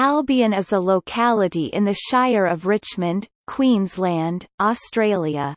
Albion is a locality in the Shire of Richmond, Queensland, Australia.